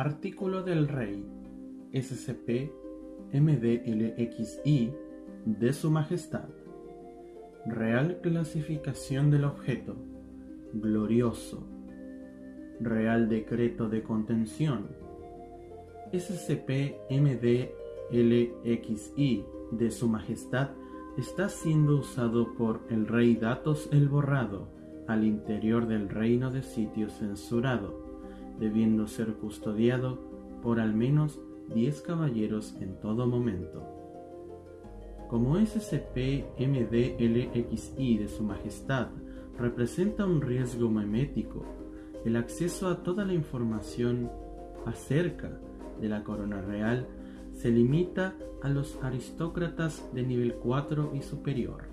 Artículo del Rey SCP MDLXI de Su Majestad. Real clasificación del objeto. Glorioso. Real decreto de contención. SCP MDLXI de Su Majestad está siendo usado por el Rey Datos el Borrado al interior del reino de sitio censurado, debiendo ser custodiado por al menos 10 caballeros en todo momento. Como SCP-MDLXI de Su Majestad representa un riesgo memético, el acceso a toda la información acerca de la corona real se limita a los aristócratas de nivel 4 y superior.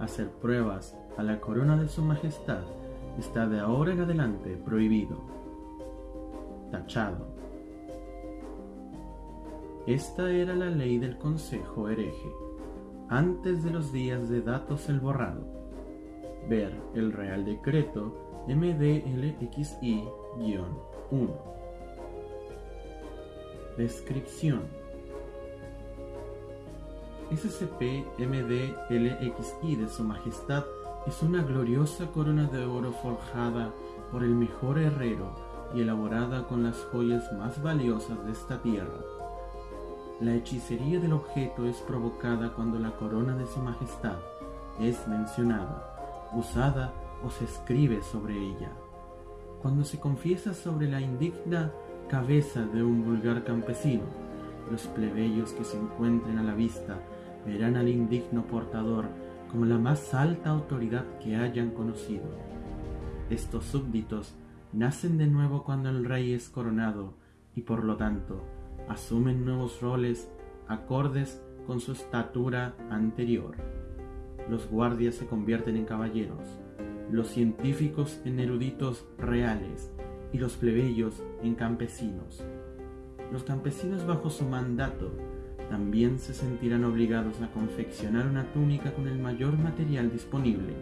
Hacer pruebas a la corona de su majestad está de ahora en adelante prohibido. Tachado. Esta era la ley del Consejo hereje, antes de los días de datos el borrado. Ver el Real Decreto MDLXI-1. Descripción SCP-MD-LXI de Su Majestad es una gloriosa corona de oro forjada por el mejor herrero y elaborada con las joyas más valiosas de esta tierra. La hechicería del objeto es provocada cuando la corona de Su Majestad es mencionada, usada o se escribe sobre ella. Cuando se confiesa sobre la indigna cabeza de un vulgar campesino. Los plebeyos que se encuentren a la vista verán al indigno portador como la más alta autoridad que hayan conocido. Estos súbditos nacen de nuevo cuando el rey es coronado y por lo tanto asumen nuevos roles acordes con su estatura anterior. Los guardias se convierten en caballeros, los científicos en eruditos reales y los plebeyos en campesinos. Los campesinos bajo su mandato también se sentirán obligados a confeccionar una túnica con el mayor material disponible,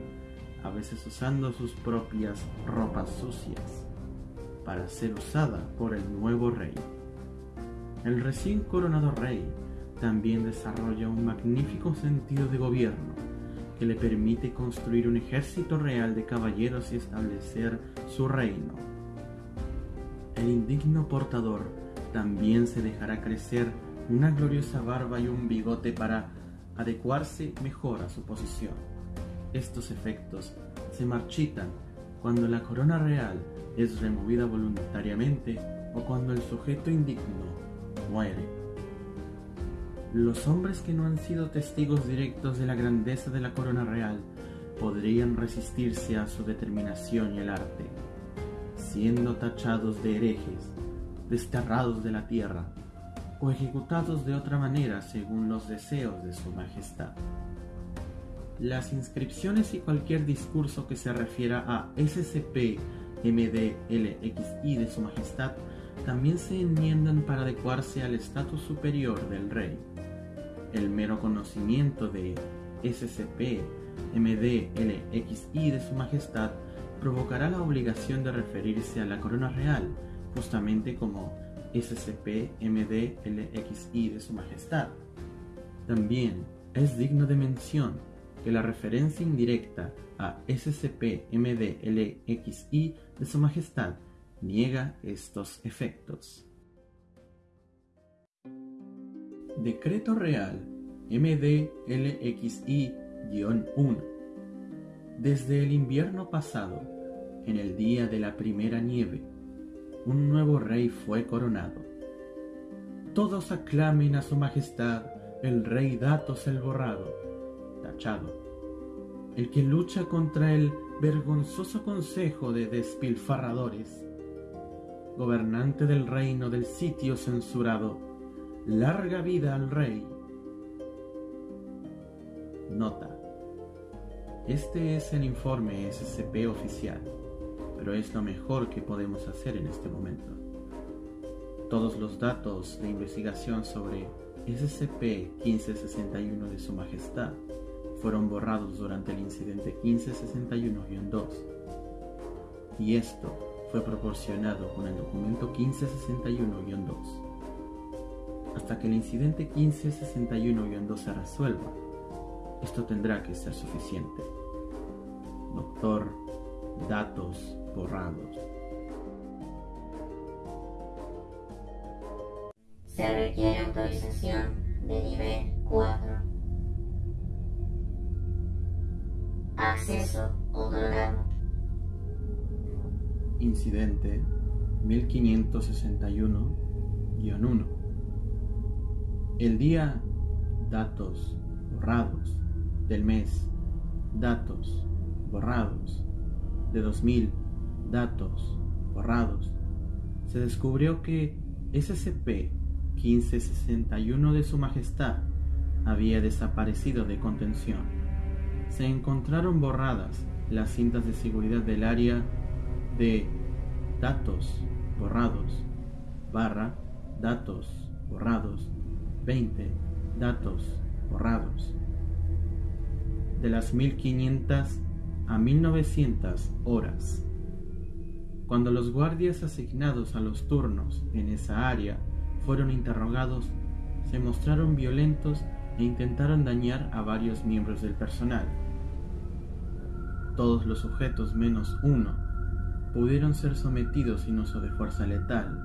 a veces usando sus propias ropas sucias, para ser usada por el nuevo rey. El recién coronado rey también desarrolla un magnífico sentido de gobierno que le permite construir un ejército real de caballeros y establecer su reino el indigno portador también se dejará crecer una gloriosa barba y un bigote para adecuarse mejor a su posición. Estos efectos se marchitan cuando la corona real es removida voluntariamente o cuando el sujeto indigno muere. Los hombres que no han sido testigos directos de la grandeza de la corona real podrían resistirse a su determinación y el arte siendo tachados de herejes, desterrados de la tierra, o ejecutados de otra manera según los deseos de su majestad. Las inscripciones y cualquier discurso que se refiera a SCP MDLXI de su majestad también se enmiendan para adecuarse al estatus superior del rey. El mero conocimiento de SCP MDLXI de su majestad provocará la obligación de referirse a la corona real, justamente como SCP-MD-LXI de Su Majestad. También es digno de mención que la referencia indirecta a SCP-MD-LXI de Su Majestad niega estos efectos. Decreto Real MD-LXI-1 Desde el invierno pasado, en el día de la primera nieve, un nuevo rey fue coronado. Todos aclamen a su majestad el rey Datos el Borrado, el que lucha contra el vergonzoso consejo de despilfarradores, gobernante del reino del sitio censurado, larga vida al rey. Nota. Este es el informe SCP oficial pero es lo mejor que podemos hacer en este momento. Todos los datos de investigación sobre SCP-1561 de Su Majestad fueron borrados durante el incidente 1561-2. Y esto fue proporcionado con el documento 1561-2. Hasta que el incidente 1561-2 se resuelva, esto tendrá que ser suficiente. Doctor, datos borrados. Se requiere autorización de nivel 4. Incidente 1561-1. El día datos borrados del mes datos borrados de 2000 datos borrados se descubrió que SCP 1561 de Su Majestad había desaparecido de contención. Se encontraron borradas las cintas de seguridad del área de datos borrados barra datos borrados 20 datos borrados. De las 1500 a 1900 horas. Cuando los guardias asignados a los turnos en esa área fueron interrogados, se mostraron violentos e intentaron dañar a varios miembros del personal. Todos los sujetos menos uno pudieron ser sometidos sin uso de fuerza letal,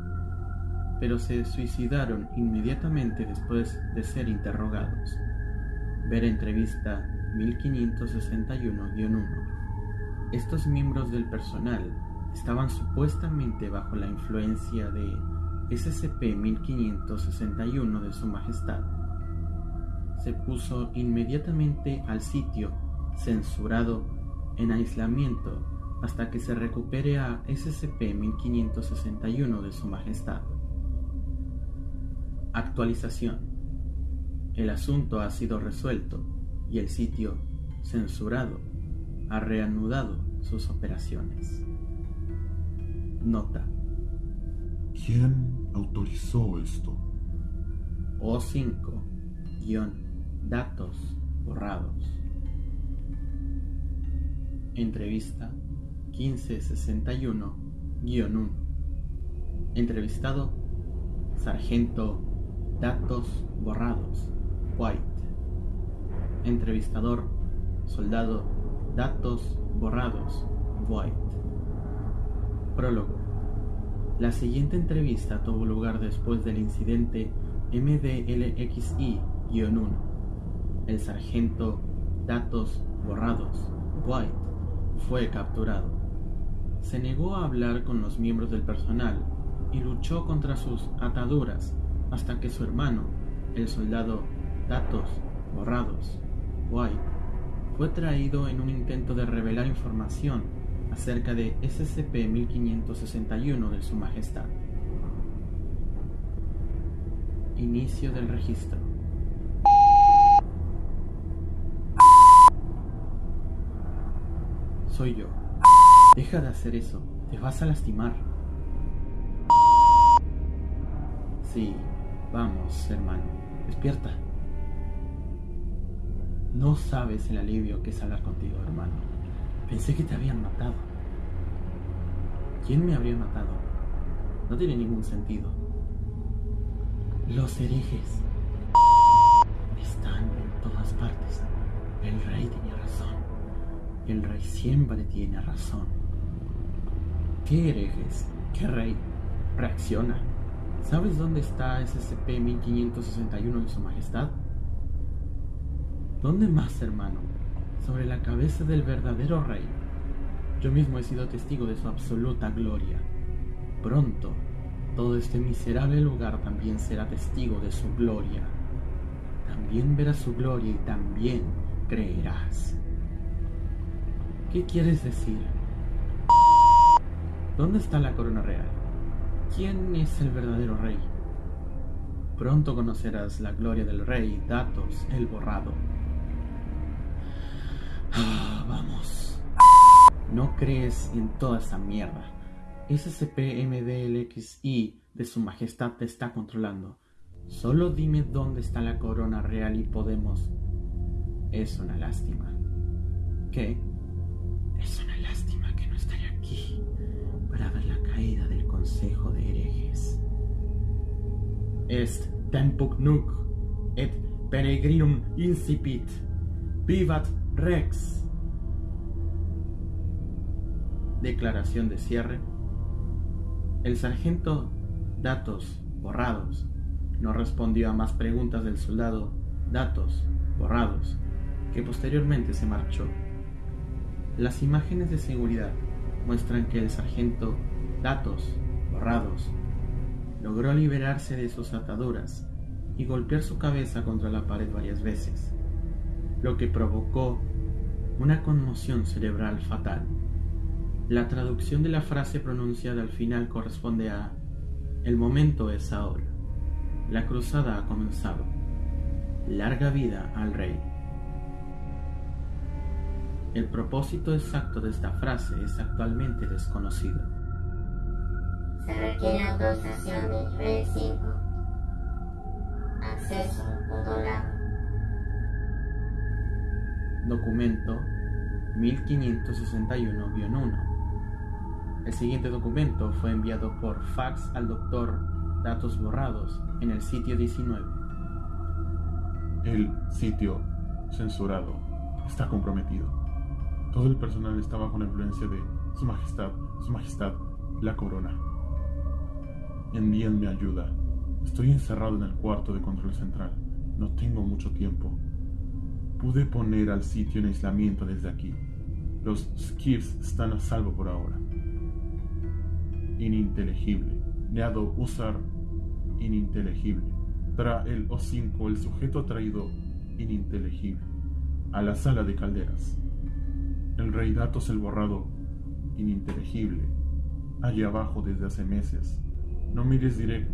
pero se suicidaron inmediatamente después de ser interrogados. Ver entrevista 1561-1. Estos miembros del personal estaban supuestamente bajo la influencia de SCP-1561 de Su Majestad. Se puso inmediatamente al sitio censurado en aislamiento hasta que se recupere a SCP-1561 de Su Majestad. Actualización. El asunto ha sido resuelto y el sitio censurado ha reanudado sus operaciones. Nota. ¿Quién autorizó esto? O5-datos borrados. Entrevista 1561-1. Entrevistado Sargento Datos Borrados White. Entrevistador Soldado Datos Borrados White. Prólogo. La siguiente entrevista tuvo lugar después del incidente MDLXI-1. El sargento Datos Borrados, White, fue capturado. Se negó a hablar con los miembros del personal y luchó contra sus ataduras hasta que su hermano, el soldado Datos Borrados, White, fue traído en un intento de revelar información acerca de SCP-1561 de Su Majestad. Inicio del registro. Soy yo. Deja de hacer eso. Te vas a lastimar. Sí, vamos, hermano. Despierta. No sabes el alivio que es hablar contigo, hermano. Pensé que te habían matado. ¿Quién me habría matado? No tiene ningún sentido. Los herejes están en todas partes. El rey. El rey siempre tiene razón. ¿Qué herejes? ¿Qué rey? Reacciona. ¿Sabes dónde está SCP-1561 de Su Majestad? ¿Dónde más, hermano? sobre la cabeza del verdadero rey. Yo mismo he sido testigo de su absoluta gloria. Pronto, todo este miserable lugar también será testigo de su gloria. También verás su gloria y también creerás. ¿Qué quieres decir? ¿Dónde está la corona real? ¿Quién es el verdadero rey? Pronto conocerás la gloria del rey Datos el Borrado. Ah, vamos. No crees en toda esa mierda. SCP-MDLXI de su majestad te está controlando. Solo dime dónde está la corona real y podemos... Es una lástima. ¿Qué? De herejes. Est tempus nuc et peregrinum incipit, vivat rex. Declaración de cierre. El sargento Datos borrados no respondió a más preguntas del soldado Datos borrados, que posteriormente se marchó. Las imágenes de seguridad muestran que el sargento Datos logró liberarse de sus ataduras y golpear su cabeza contra la pared varias veces, lo que provocó una conmoción cerebral fatal. La traducción de la frase pronunciada al final corresponde a El momento es ahora. La cruzada ha comenzado. Larga vida al rey. El propósito exacto de esta frase es actualmente desconocido. Se requiere autorización de nivel 5. Acceso controlado. Documento 1561-1. El siguiente documento fue enviado por fax al doctor Datos borrados en el sitio 19. El sitio censurado está comprometido. Todo el personal está bajo la influencia de Su Majestad, Su Majestad, la Corona. Envíenme ayuda. Estoy encerrado en el cuarto de control central. No tengo mucho tiempo. Pude poner al sitio en aislamiento desde aquí. Los skiffs están a salvo por ahora. Ininteligible. Neado usar ininteligible. Tra el O5, el sujeto traído ininteligible. A la sala de calderas. El rey Datos el borrado ininteligible. Allí abajo desde hace meses. No mires directo.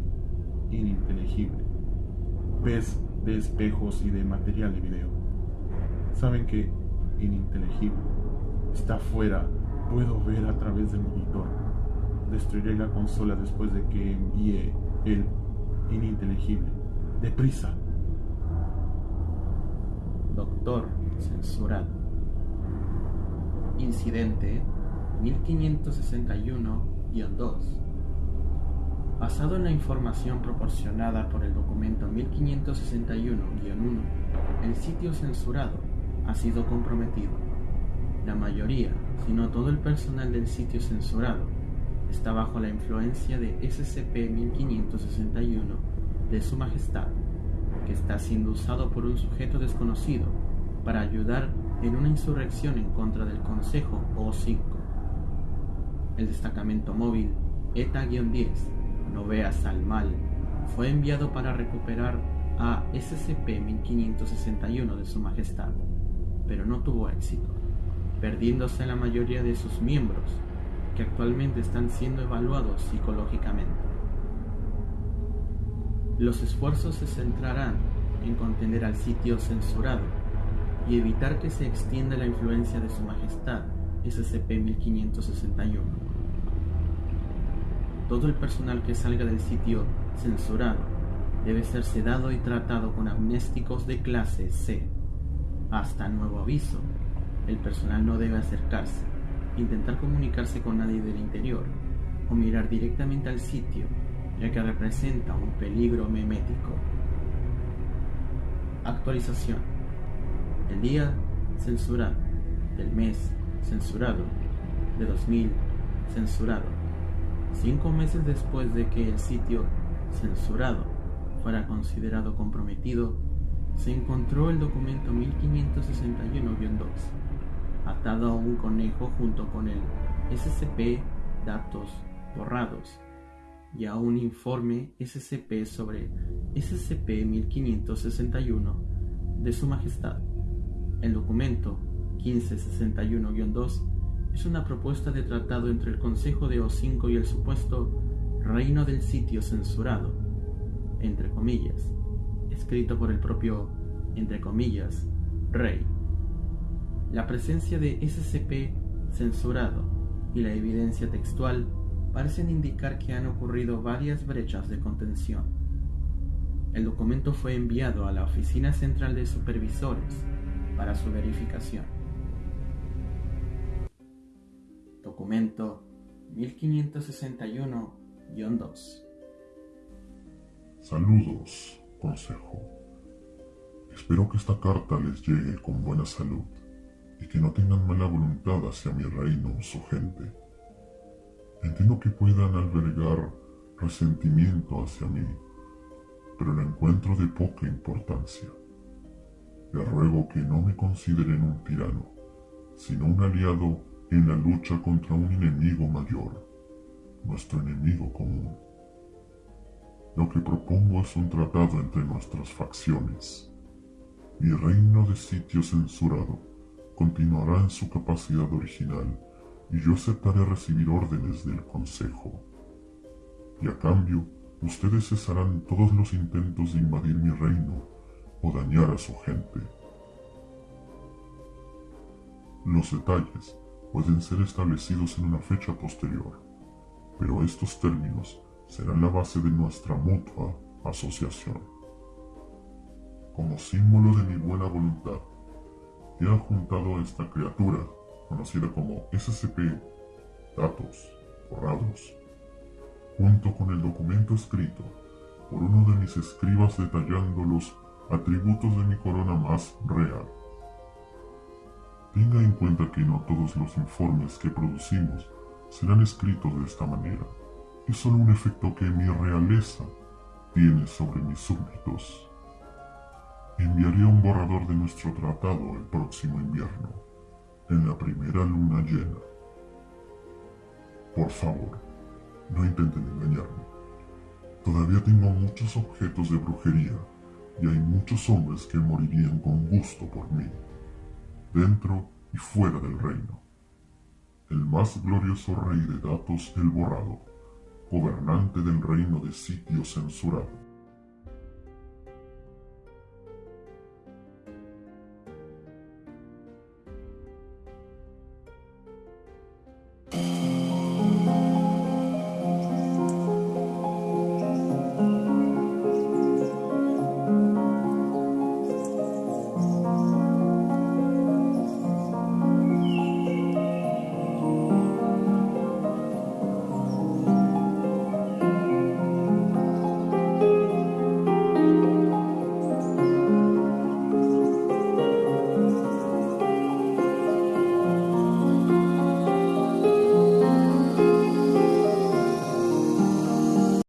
Ininteligible. Ves de espejos y de material de video. Saben que ininteligible. Está afuera. Puedo ver a través del monitor. Destruiré la consola después de que envíe el ininteligible. Deprisa. Doctor censurado. Incidente 1561-2. Basado en la información proporcionada por el documento 1561-1, el sitio censurado ha sido comprometido. La mayoría, si no todo el personal del sitio censurado, está bajo la influencia de SCP-1561 de Su Majestad, que está siendo usado por un sujeto desconocido para ayudar en una insurrección en contra del Consejo O5. El destacamento móvil ETA-10, no veas al mal, fue enviado para recuperar a SCP-1561 de Su Majestad, pero no tuvo éxito, perdiéndose la mayoría de sus miembros, que actualmente están siendo evaluados psicológicamente. Los esfuerzos se centrarán en contener al sitio censurado y evitar que se extienda la influencia de Su Majestad SCP-1561. Todo el personal que salga del sitio censurado debe ser sedado y tratado con amnésticos de clase C. Hasta nuevo aviso, el personal no debe acercarse, intentar comunicarse con nadie del interior o mirar directamente al sitio, ya que representa un peligro memético. Actualización. El día censurado, del mes censurado, de 2000 censurado. Cinco meses después de que el sitio censurado fuera considerado comprometido, se encontró el documento 1561-2, atado a un conejo junto con el SCP datos borrados y a un informe SCP sobre SCP-1561 de Su Majestad. El documento 1561-2 es una propuesta de tratado entre el Consejo de O5 y el supuesto Reino del Sitio Censurado, entre comillas, escrito por el propio, entre comillas, Rey. La presencia de SCP censurado y la evidencia textual parecen indicar que han ocurrido varias brechas de contención. El documento fue enviado a la Oficina Central de Supervisores para su verificación. Documento 2. Saludos, consejo. Espero que esta carta les llegue con buena salud y que no tengan mala voluntad hacia mi reino o su gente. Entiendo que puedan albergar resentimiento hacia mí, pero lo encuentro de poca importancia. Les ruego que no me consideren un tirano, sino un aliado en la lucha contra un enemigo mayor, nuestro enemigo común. Lo que propongo es un tratado entre nuestras facciones. Mi reino de sitio censurado continuará en su capacidad original y yo aceptaré recibir órdenes del Consejo. Y a cambio, ustedes cesarán todos los intentos de invadir mi reino o dañar a su gente. Los detalles pueden ser establecidos en una fecha posterior, pero estos términos serán la base de nuestra mutua asociación. Como símbolo de mi buena voluntad, he adjuntado a esta criatura, conocida como SCP, datos borrados, junto con el documento escrito por uno de mis escribas detallando los atributos de mi corona más real. Tenga en cuenta que no todos los informes que producimos serán escritos de esta manera. Es solo un efecto que mi realeza tiene sobre mis súbditos. Enviaré un borrador de nuestro tratado el próximo invierno, en la primera luna llena. Por favor, no intenten engañarme. Todavía tengo muchos objetos de brujería y hay muchos hombres que morirían con gusto por mí, dentro y fuera del reino. El más glorioso rey de datos el borrado, gobernante del reino de sitio censurado.